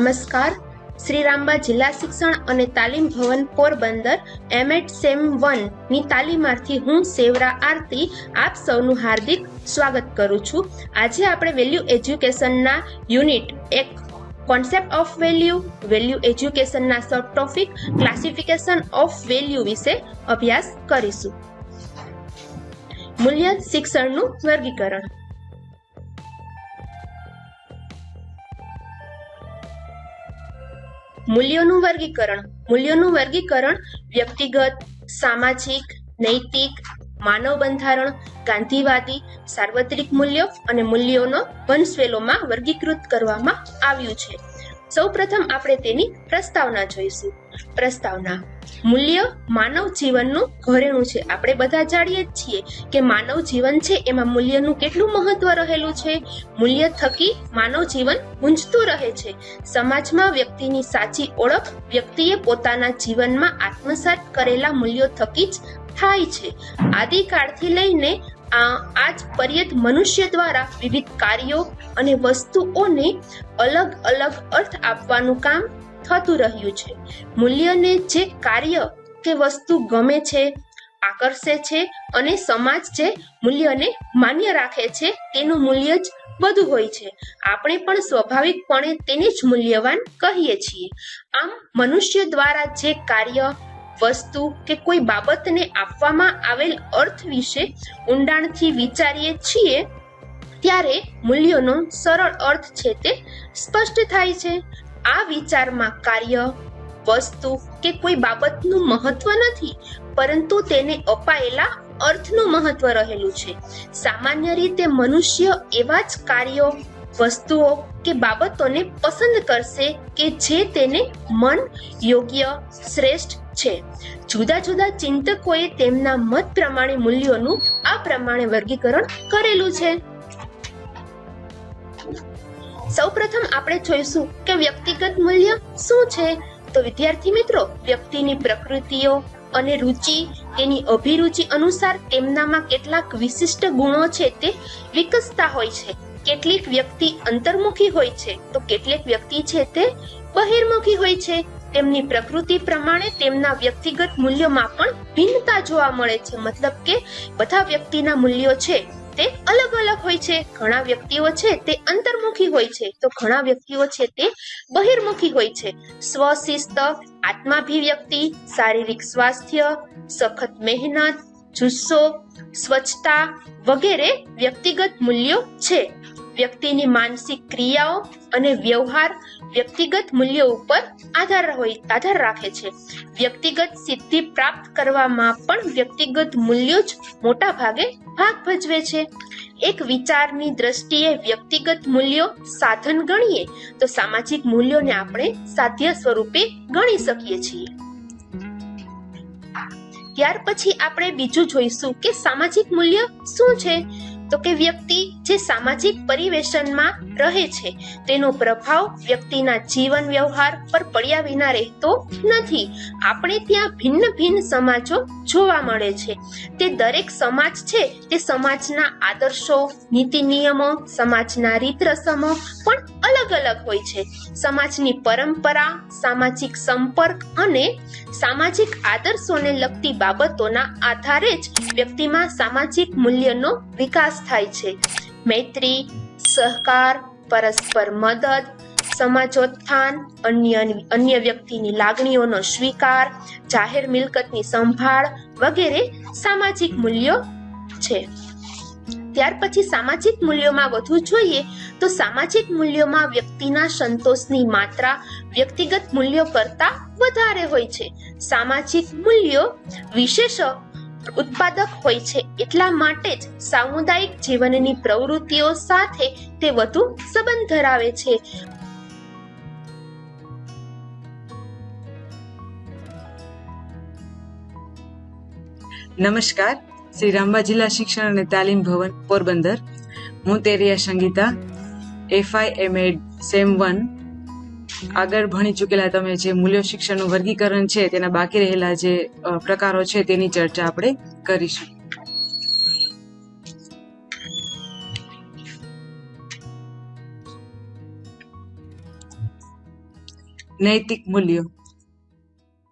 નમસ્કાર. શ્રી રામબા જિલ્લા શિક્ષણ અને તાલીમ ભવન પોરબંદર એમએડ સેમ વનની તાલીમાર્થી હું સેવરા આરતી આપ સૌનું હાર્દિક સ્વાગત કરું છું. આજે આપણે વેલ્યુ એજ્યુકેશનના યુનિટ એક, કોન્સેપ્ટ ઓફ વેલ્યુ વેલ્યુ એજ્યુકેશનના subtopic, classification of value વિશે અભ્યાસ કરીશું. મૂલ્ય શિક્ષણનું વર્ગીકરણ. મૂલ્યોનું વર્ગીકરણ. મૂલ્યોનું વર્ગીકરણ વ્યક્તિગત, સામાજિક, નૈતિક, માનવ બંધારણ, ગાંધીવાદી, સાર્વત્રિક મૂલ્યો અને મૂલ્યોનો વંશવેલોમાં વર્ગીકૃત કરવામાં આવ્યું છે. સૌપ્રથમ આપણે તેની પ્રસ્તાવના જોઈશું. પ્રસ્તાવના મૂલ્ય માનવ જીવનનું ઘરેણું છે. આપણે બધા જાણીએ જ છીએ કે માનવ જીવન છે, એમાં મૂલ્યનું કેટલું મહત્વ રહેલું છે? મૂલ્ય થકી માનવ જીવન ગુંજતું રહે છે. સમાજમાં વ્યક્તિની સાચી ઓળખ વ્યક્તિએ પોતાના જીવનમાં આત્મસાત કરેલા મૂલ્યો થકી જ થાય છે. આદિકાળથી લઈને આ, આજ પર્યત મનુષ્ય દ્વારા વિવિધ કાર્યો અને વસ્તુઓને અલગ અલગ અર્થ આપવાનું કામ થતું રહ્યું છે. મૂલ્યને જે કાર્ય કે વસ્તુ ગમે છે, આકર્ષે છે અને સમાજ જે મૂલ્યને માન્ય રાખે છે, તેનું મૂલ્ય જ બધું હોય છે. આપણે પણ સ્વાભાવિકપણે તેને જ મૂલ્યવાન કહીએ છીએ. આમ, મનુષ્ય દ્વારા જે કાર્ય, વસ્તુ કે કોઈ બાબતને આપવામાં આવેલ અર્થ વિશે ઊંડાણથી વિચારીએ છીએ, ત્યારે મૂલ્યોનો સરળ અર્થ છે તે સ્પષ્ટ થાય છે. આ વિચારમાં કાર્ય, વસ્તુ કે કોઈ બાબતનું મહત્વ નથી, પરંતુ તેને અપાયેલા અર્થનું મહત્વ રહેલું છે. સામાન્ય રીતે મનુષ્ય એવા જ કાર્યો, વસ્તુઓ કે બાબતોને પસંદ કરશે કે જે તેને મન યોગ્ય, શ્રેષ્ઠ છે. જુદા જુદા ચિંતકોએ તેમના મત પ્રમાણે મૂલ્યોનું આ પ્રમાણે વર્ગીકરણ કરેલું છે. સૌપ્રથમ આપણે જોઈશું કે વ્યક્તિગત મૂલ્ય શું છે. તો વિદ્યાર્થી મિત્રો, વ્યક્તિની પ્રકૃતિઓ અને રુચિ, તેની અભિરુચિ અનુસાર તેમનામાં કેટલાક વિશિષ્ટ ગુણો છે તે વિકસતા હોય છે. કેટલીક વ્યક્તિ અંતર્મુખી હોય છે, તો કેટલીક વ્યક્તિ છે તે બહિર્મુખી હોય છે. તેમની પ્રકૃતિ પ્રમાણે તેમના વ્યક્તિગત મૂલ્યોમાં પણ ભિન્નતા જોવા મળે છે. મતલબ કે બધા વ્યક્તિના મૂલ્યો છે તે અલગ અલગ હોય છે. ઘણા વ્યક્તિઓ છે તે અંતર્મુખી હોય છે. તો ઘણા વ્યક્તિઓ છે તે બહિર્મુખી હોય છે. સ્વશિસ્ત આત્માભિવ્યક્તિ શારીરિક સ્વાસ્થ્ય, સખત મહેનત, જુસ્સો, સ્વચ્છતા વગેરે વ્યક્તિગત મૂલ્યો છે. વ્યક્તિની માનસિક ક્રિયાઓ અને વ્યવહાર વ્યક્તિગત મૂલ્યો ઉપર આધાર હોય, આધાર રાખે છે. વ્યક્તિગત સિદ્ધિ પ્રાપ્ત કરવામાં પણ વ્યક્તિગત મૂલ્યો જ મોટા ભાગે ભાગ ભજવે છે. એક વિચારની દ્રષ્ટિએ વ્યક્તિગત મૂલ્યો સાધન ગણીએ, તો સામાજિક મૂલ્યોને આપણે સાધ્ય સ્વરૂપે ગણી શકીએ છીએ. ત્યાર પછી આપણે બીજું જોઈશું કે સામાજિક મૂલ્ય શું છે? તો કે વ્યક્તિ જે સામાજિક પરિવેશનમાં રહે છે, તેનો પ્રભાવ વ્યક્તિના જીવન વ્યવહાર પર પડ્યા વિના રહેતો નથી. આપણે ત્યાં ભિન્ન ભિન્ન સમાજો જોવા મળે છે. તે દરેક સમાજ છે, તે સમાજના આદર્શો, નીતિ નિયમો, સમાજના રીત રસમો પણ અલગ અલગ હોય છે. સમાજની પરંપરા, સામાજિક સંપર્ક અને સામાજિક આદર્શોને લગતી બાબતોના આધારે જ વ્યક્તિમાં સામાજિક મૂલ્યનો વિકાસ થાય છે. મૈત્રી, સહકાર, પરસ્પર મદદ, સમાજોત્થાન, અન્ય અન્ય વ્યક્તિની લાગણીઓનો સ્વીકાર, જાહેર મિલકતની સંભાળ વગેરે સામાજિક મૂલ્યો છે. ત્યાર પછી સામાજિક મૂલ્યોમાં વધુ જોઈએ તો સામાજિક મૂલ્યોમાં વ્યક્તિના સંતોષની માત્રા વ્યક્તિગત મૂલ્યો કરતા વધારે હોય છે. સામાજિક મૂલ્યો વિશેષ ઉત્પાદક હોય છે એટલા માટે જ સામુદાયિક જીવનની પ્રવૃત્તિઓ સાથે તે વધુ સંબંધ ધરાવે છે. નમસ્કાર. શ્રી રામબા જિલ્લા શિક્ષણ અને તાલીમ ભવન પોરબંદર. હું Teriya Sangita FY MEd sem one આગળ ભણી ચૂકેલા તમે જે મૂલ્ય શિક્ષણનું વર્ગીકરણ છે, તેના બાકી રહેલા જે પ્રકારો છે, તેની ચર્ચા આપણે કરીશું. નૈતિક મૂલ્યો.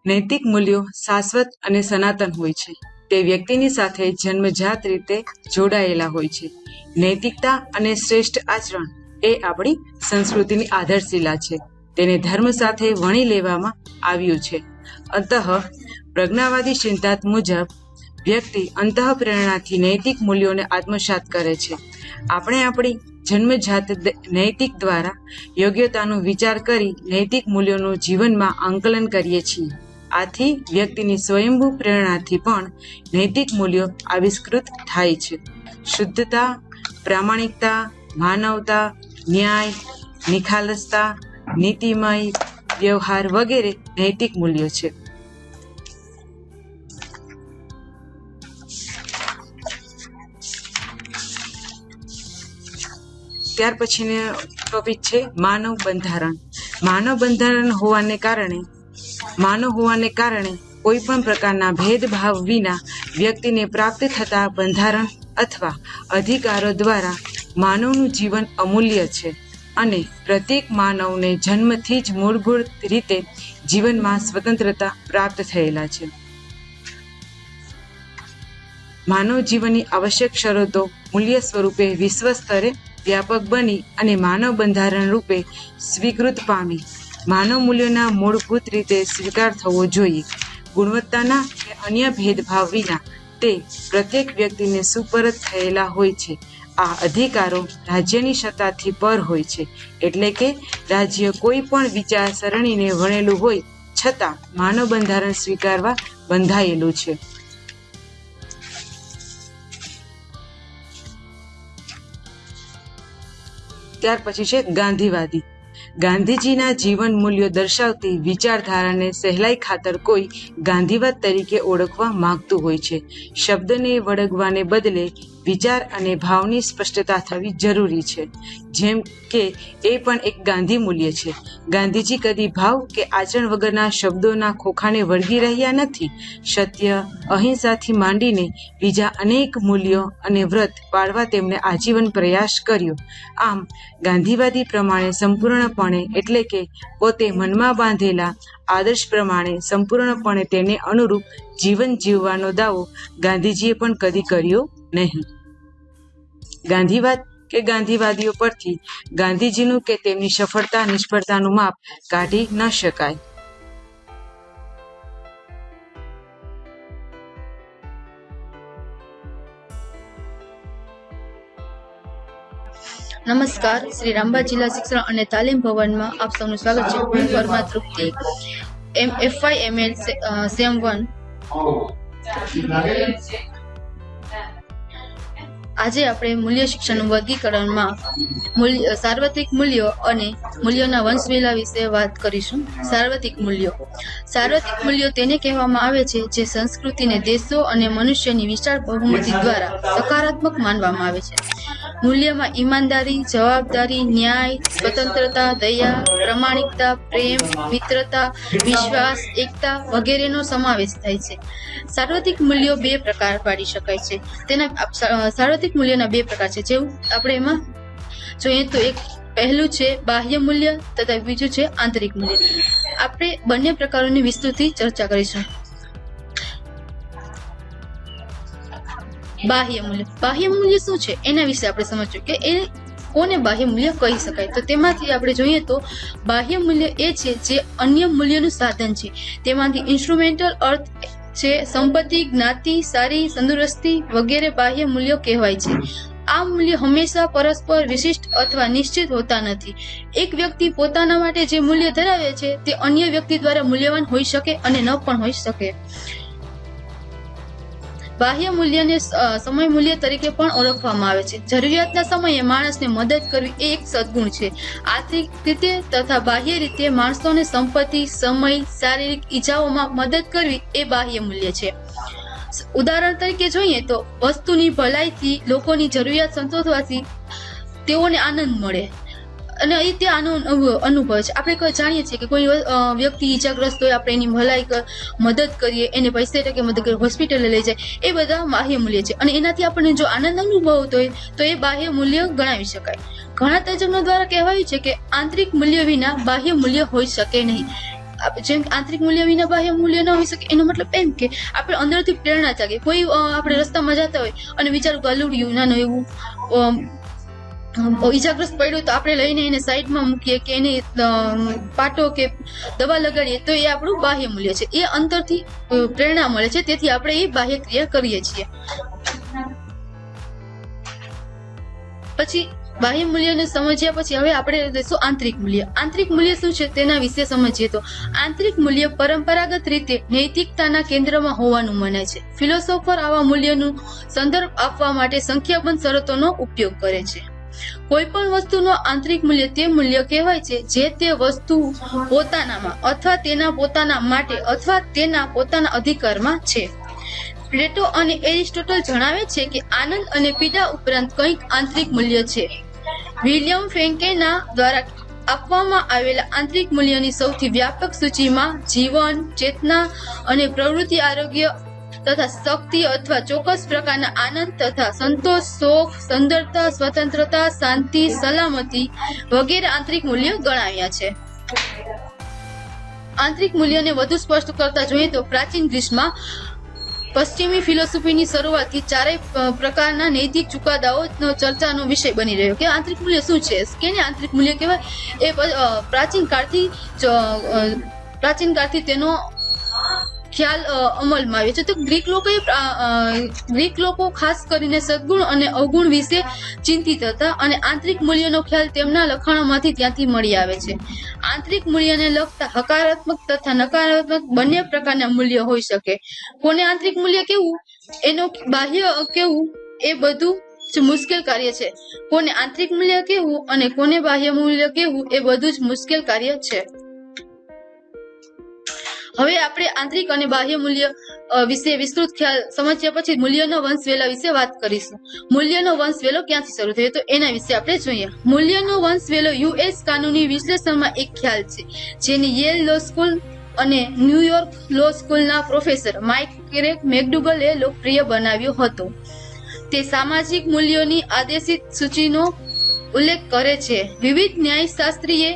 નૈતિક મૂલ્યો શાશ્વત અને સનાતન હોય છે. તે વ્યક્તિની સાથે જન્મજાત રીતે જોડાયેલા હોય છે. નૈતિકતા અને શ્રેષ્ઠ આચરણ એ આપણી સંસ્કૃતિની આધારશિલા છે. તેને ધર્મ સાથે વણી લેવામાં આવ્યું છે. અંતઃ પ્રજ્ઞાવાદી સિદ્ધાંત મુજબ વ્યક્તિ અંતઃ પ્રેરણાથી નૈતિક મૂલ્યોને આત્મસાત કરે છે. આપણે આપણી જન્મજાત નૈતિક દ્વારા યોગ્યતાનો વિચાર કરી નૈતિક મૂલ્યોનું જીવનમાં આંકલન કરીએ છીએ. આથી વ્યક્તિની સ્વયંભૂ પ્રેરણાથી પણ નૈતિક મૂલ્યો આવિષ્કૃત થાય છે. શુદ્ધતા, પ્રામાણિકતા, માનવતા, ન્યાય, નિખાલસતા નીતિમય વ્યવહાર વગેરે નૈતિક મૂલ્યો છે. ત્યાર પછીનો ટોપિક છે માનવ બંધારણ. માનવ બંધારણ હોવાને કારણે, માનવ હોવાને કારણે કોઈ પણ પ્રકારના ભેદભાવ વિના વ્યક્તિને પ્રાપ્ત થતા બંધારણ અથવા અધિકારો દ્વારા માનવનું જીવન અમૂલ્ય છે. અને પ્રત્યેક માનવને જન્મથી જ મૂળભૂત રીતે જીવનમાં સ્વતંત્રતા પ્રાપ્ત થયેલા છે. માનવ જીવનની આવશ્યક શરતો મૂલ્ય સ્વરૂપે વિશ્વ સ્તરે વ્યાપક બની અને માનવ બંધારણ રૂપે સ્વીકૃત પામી. માનવ મૂલ્યોના મૂળભૂત રીતે સ્વીકાર થવો જોઈએ. ગુણવત્તાના કે અન્ય ભેદભાવ વિના તે પ્રત્યેક વ્યક્તિને સુપરત થયેલા હોય છે. આ અધિકારો રાજ્યની સત્તાથી પર હોય છે. એટલે કે રાજ્ય કોઈ પણ વિચારસરણીને વણેલું હોય છતાં માનવ બંધારણ સ્વીકારવા બંધાયેલું છે. ત્યાર પછી છે ગાંધીવાદી. ગાંધીજીના જીવન મૂલ્યો દર્શાવતી વિચારધારાને સહેલાઈ ખાતર કોઈ ગાંધીવાદ તરીકે ઓળખવા માંગતું હોય છે. શબ્દને વળગવાને બદલે વિચાર અને ભાવની સ્પષ્ટતા થવી જરૂરી છે. જેમ કે, એ પણ એક ગાંધી મૂલ્ય છે. ગાંધીજી કદી ભાવ કે આચરણ વગરના શબ્દોના ખોખાને વળગી રહ્યા નથી. સત્ય, અહિંસાથી માંડીને બીજા અનેક મૂલ્યો અને વ્રત પાળવા તેમણે આજીવન પ્રયાસ કર્યો. આમ, ગાંધીવાદી પ્રમાણે સંપૂર્ણપણે એટલે કે પોતે મનમાં બાંધેલા આદર્શ પ્રમાણે સંપૂર્ણપણે તેને અનુરૂપ જીવન જીવવાનો દાવો ગાંધીજીએ પણ કદી કર્યો નહીં. ગાંધીવાદ કે ગાંધીવાદીઓ પરથી ગાંધીજીનું કે તેમની સફળતા, નિષ્ફળતાનું માપ કાઢી ન શકાય. નમસ્કાર. શ્રી રામબા જિલ્લા શિક્ષણ અને તાલીમ ભવનમાં આપ સૌનું સ્વાગત છે. હું Parma Trupti. M FY ML sem one આજે આપણે મૂલ્ય શિક્ષણનું વર્ગીકરણમાં સાર્વત્રિક મૂલ્યો અને મૂલ્યોના વંશવેલા વિશે વાત કરીશું. સાર્વત્રિક મૂલ્યો. સાર્વત્રિક મૂલ્યો તેને કહેવામાં આવે છે જે સંસ્કૃતિને દેશો અને મનુષ્યની વિશાળ બહુમતી દ્વારા સકારાત્મક માનવામાં આવે છે. મૂલ્યમાં ઈમાનદારી, જવાબદારી, ન્યાય, સ્વતંત્રતા, દયા, પ્રમાણિકતા, પ્રેમ, મિત્રતા, વિશ્વાસ, એકતા વગેરેનો સમાવેશ થાય છે. સાર્વત્રિક મૂલ્યો બે પ્રકાર પાડી શકાય છે. તેના સાર્વત્રિક મૂલ્યોના બે પ્રકાર છે. જેવું આપણે એમાં જોઈએ તો એક પહેલું છે બાહ્ય મૂલ્ય તથા બીજું છે આંતરિક મૂલ્ય. આપણે બંને પ્રકારોની વિસ્તૃતથી ચર્ચા કરીશું. બાહ્ય મૂલ્ય બાહ્ય મૂલ્ય શું છે? એના વિશે આપણે સમજવું કે એ કોને બાહ્ય મૂલ્ય કહી શકાય? તો તેમાંથી આપણે જોઈએ તો બાહ્ય મૂલ્ય એ છે જે અન્ય મૂલ્યનું સાધન છે. તેમાંથી ઇન્સ્ટ્રુમેન્ટલ અર્થ છે, સંપત્તિ, જ્ઞાતિ, સારી, તંદુરસ્તી વગેરે બાહ્ય મૂલ્યો કહેવાય છે. આ મૂલ્ય હંમેશા પરસ્પર વિશિષ્ટ અથવા નિશ્ચિત હોતા નથી. એક વ્યક્તિ પોતાના માટે જે મૂલ્ય ધરાવે છે, તે અન્ય વ્યક્તિ દ્વારા મૂલ્યવાન હોઈ શકે અને ન પણ હોઈ શકે. બાહ્ય મૂલ્યને સમય મૂલ્ય તરીકે પણ ઓળખવામાં આવે છે. જરૂરિયાતના સમયે માણસને મદદ કરવી એ એક સદગુણ છે. આર્થિક રીતે તથા બાહ્ય રીતે માણસોને સંપત્તિ, સમય, શારીરિક ઈજાઓમાં મદદ કરવી એ બાહ્ય મૂલ્ય છે. ઉદાહરણ તરીકે જોઈએ તો વસ્તુની ભલાઈથી લોકોની જરૂરિયાત સંતોષવાથી તેઓને આનંદ મળે. અને એ તે આનો અનુભવ છે. આપણે જાણીએ છીએ કે કોઈ વ્યક્તિ ઈજાગ્રસ્ત હોય, આપણે એની ભલાઈ મદદ કરીએ, એને પૈસે ટકે મદદ કરીએ, હોસ્પિટલે લઈ જાય, એ બધા બાહ્ય મૂલ્ય છે. અને એનાથી આપણને જો આનંદ અનુભવતો હોય, તો એ બાહ્ય મૂલ્ય ગણાવી શકાય. ઘણા તજજ્ઞો દ્વારા કહેવાયું છે કે આંતરિક મૂલ્ય વિના બાહ્ય મૂલ્ય હોઈ શકે નહીં. જેમ કે આંતરિક મૂલ્ય વિના બાહ્ય મૂલ્ય ન હોઈ શકે, એનો મતલબ એમ કે આપણે અંદરથી પ્રેરણા જાગે કોઈ આપણે રસ્તામાં જતા હોય અને વિચારું ગલુડિયું નાનું એવું ઈજાગ્રસ્ત પડ્યું તો આપણે લઈને એને સાઈડમાં મૂકીએ કે એને પાટો કે દવા લગાડીએ તો એ આપણું બાહ્ય મૂલ્ય છે. એ અંતરથી પ્રેરણા મળે છે. તેથી આપણે એ બાહ્ય ક્રિયા કરીએ છીએ. પછી બાહ્ય મૂલ્યને સમજ્યા પછી હવે આપણે લઈશું આંતરિક મૂલ્ય. આંતરિક મૂલ્ય શું છે તેના વિશે સમજીએ તો આંતરિક મૂલ્ય પરંપરાગત રીતે નૈતિકતાના કેન્દ્રમાં હોવાનું મનાય છે. ફિલોસોફર આવા મૂલ્યનું સંદર્ભ આપવા માટે સંખ્યાબંધ શરતોનો ઉપયોગ કરે છે. કોઈ પણ વસ્તુનો આંતરિક મૂલ્ય તે મૂલ્ય કહેવાય છે જે તે વસ્તુ પોતાનામાં અથવા તેના પોતાના માટે અથવા તેના પોતાના અધિકારમાં છે. પ્લેટો અને એરિસ્ટોટલ જણાવે છે કે આનંદ અને પીડા ઉપરાંત કંઈક આંતરિક મૂલ્ય છે. વિલિયમ ફેન્કેના દ્વારા આપવામાં આવેલા આંતરિક મૂલ્યની સૌથી વ્યાપક સૂચિમાં જીવન, ચેતના અને પ્રવૃત્તિ આરોગ્ય તથા શક્તિ અથવા ચોક્કસ પ્રકારના આનંદ તથા સંતોષ શોખ સુંદરતા, સ્વતંત્રતા, શાંતિ, સલામતી વગેરે આંતરિક મૂલ્યો ગણાવ્યા છે. આંતરિક મૂલ્યને વધુ સ્પષ્ટ કરતા જોઈએ તો પ્રાચીન ગ્રીસમાં પશ્ચિમી ફિલોસોફીની શરૂઆતથી ચારેય પ્રકારના નૈતિક ચુકાદાઓનો ચર્ચાનો વિષય બની રહ્યો કે આંતરિક મૂલ્ય શું છે? કેને આંતરિક મૂલ્ય કહેવાય? એ પ્રાચીન કાળથી પ્રાચીન કાળથી તેનો ખ્યાલ અમલમાં આવ્યો છે. તો ગ્રીક લોકોએ ગ્રીક લોકો ખાસ કરીને સદગુણ અને અવગુણ વિશે ચિંતિત હતા અને આંતરિક મૂલ્યનો ખ્યાલ તેમના લખાણોમાંથી ત્યાંથી મળી આવે છે. આંતરિક મૂલ્યને લગતા હકારાત્મક તથા નકારાત્મક બંને પ્રકારના મૂલ્ય હોઈ શકે. કોને આંતરિક મૂલ્ય કેવું? એનો બાહ્ય કેવું? એ બધું જ મુશ્કેલ કાર્ય છે. કોને આંતરિક મૂલ્ય કેવું અને કોને બાહ્ય મૂલ્ય કેવું? એ બધું જ મુશ્કેલ કાર્ય છે. હવે આપણે આંતરિક અને બાહ્ય મૂલ્ય વિશે વિસ્તૃત ખ્યાલ સમજ્યા પછી મૂલ્યનો વંશ વેલા વિશે વાત કરીશું. મૂલ્યનો વંશ વેલો ક્યાંથી શરૂ થયો તો એના વિશે આપણે જોઈએ. મૂલ્યનો વંશ વેલો યુએસ કાનૂની વિશ્લેષણમાં એક ખ્યાલ છે, જેની યેલ લો સ્કૂલ અને ન્યુયોર્ક લો સ્કૂલના પ્રોફેસર માઇક કેરેક મેકડુગલે લોકપ્રિય બનાવ્યો હતો. તે સામાજિક મૂલ્યોની આદેશિત સૂચિનો ઉલ્લેખ કરે છે. વિવિધ ન્યાયશાસ્ત્રીએ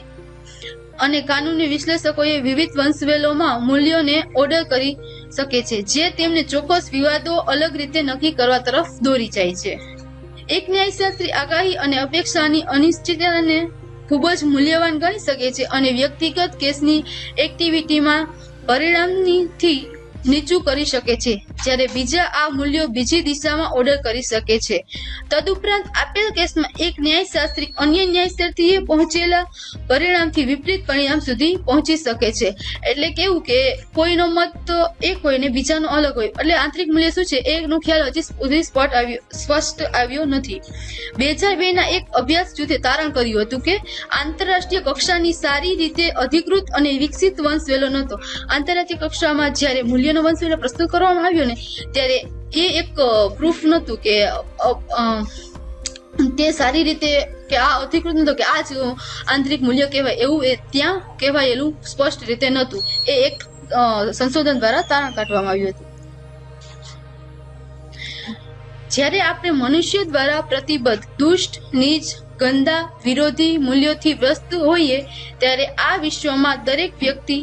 અને કાનૂની વિશ્લેષકોએ વિવિધ વંશવેલોમાં મૂલ્યોને ઓર્ડર કરી શકે છે, જે તેમને ચોક્કસ વિવાદો અલગ રીતે નક્કી કરવા તરફ દોરી જાય છે. એક ન્યાયશાસ્ત્રી આગાહી અને અપેક્ષાની અનિશ્ચિતતાને ખૂબ જ મૂલ્યવાન ગણી શકે છે અને વ્યક્તિગત કેસની એક્ટિવિટીમાં પરિણામથી નીચું કરી શકે છે, જ્યારે બીજા આ મૂલ્યો બીજી દિશામાં ઓર્ડર કરી શકે છે. તદુપરાંત આપેલ કેસમાં એક ન્યાયશાસ્ત્રી અન્ય ન્યાયશાસ્ત્રીએ પહોંચેલા પરિણામથી વિપરીત પરિણામ સુધી પહોંચી શકે છે. એટલે કેવું કે કોઈનો મત એક હોય ને બીજાનો અલગ હોય. એટલે આંતરિક મૂલ્ય શું છે? એનો ખ્યાલ હજી સુધી સ્પષ્ટ આવ્યો સ્પષ્ટ આવ્યો નથી. બે હજાર બે ના એક અભ્યાસ જૂથે તારણ કર્યું હતું કે આંતરરાષ્ટ્રીય કક્ષાની સારી રીતે અધિકૃત અને વિકસિત વંશ વેલો નહોતો. આંતરરાષ્ટ્રીય કક્ષામાં જ્યારે મૂલ્યનો વંશવેલો પ્રસ્તુત કરવામાં આવ્યો ને, ત્યારે એ એક પ્રૂફ નહોતું કે તે સારી રીતે કે આ અધિકૃત નહોતું કે આ જ આંતરિક મૂલ્ય કહેવાય એવું એ ત્યાં કહેવાયેલું સ્પષ્ટ રીતે નહોતું. એ એક સંશોધન દ્વારા તારણ કાઢવામાં આવ્યું હતું. જ્યારે આપણે મનુષ્ય દ્વારા પ્રતિબદ્ધ, દુષ્ટ, નીચ, ગંદા, વિરોધી મૂલ્યોથી વ્યસ્ત હોઈએ, ત્યારે આ વિશ્વમાં દરેક વ્યક્તિ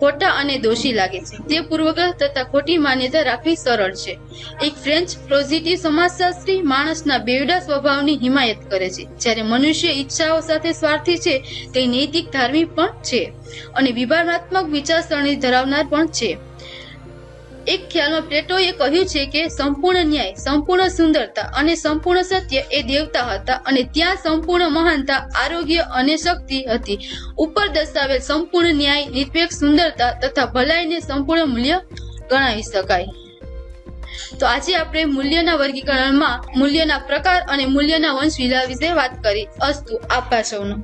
ખોટા અને દોષી લાગે છે. તે પૂર્વગ્રહ તથા ખોટી માન્યતા રાખવી સરળ છે. એક ફ્રેન્ચ પોઝિટિવ સમાજશાસ્ત્રી માણસના બેવડા સ્વભાવની હિમાયત કરે છે. જ્યારે મનુષ્ય ઈચ્છાઓ સાથે સ્વાર્થી છે, તે નૈતિક ધાર્મિક પણ છે અને વિભાવનાત્મક વિચારસરણી ધરાવનાર પણ છે. એક ખ્યાલમાં પ્લેટોએ કહ્યું છે કે સંપૂર્ણ ન્યાય, સંપૂર્ણ સુંદરતા અને સંપૂર્ણ સત્ય એ દેવતા હતા અને ત્યાં સંપૂર્ણ મહાનતા, આરોગ્ય અને શક્તિ હતી. ઉપર દર્શાવેલ સંપૂર્ણ ન્યાય, નિરપેક્ષ સુંદરતા તથા ભલાઈને સંપૂર્ણ મૂલ્ય ગણાવી શકાય. તો આજે આપણે મૂલ્યના વર્ગીકરણમાં મૂલ્યના પ્રકાર અને મૂલ્યના વંશ વિશે વાત કરી. અસ્તુ આભાર સૌનો.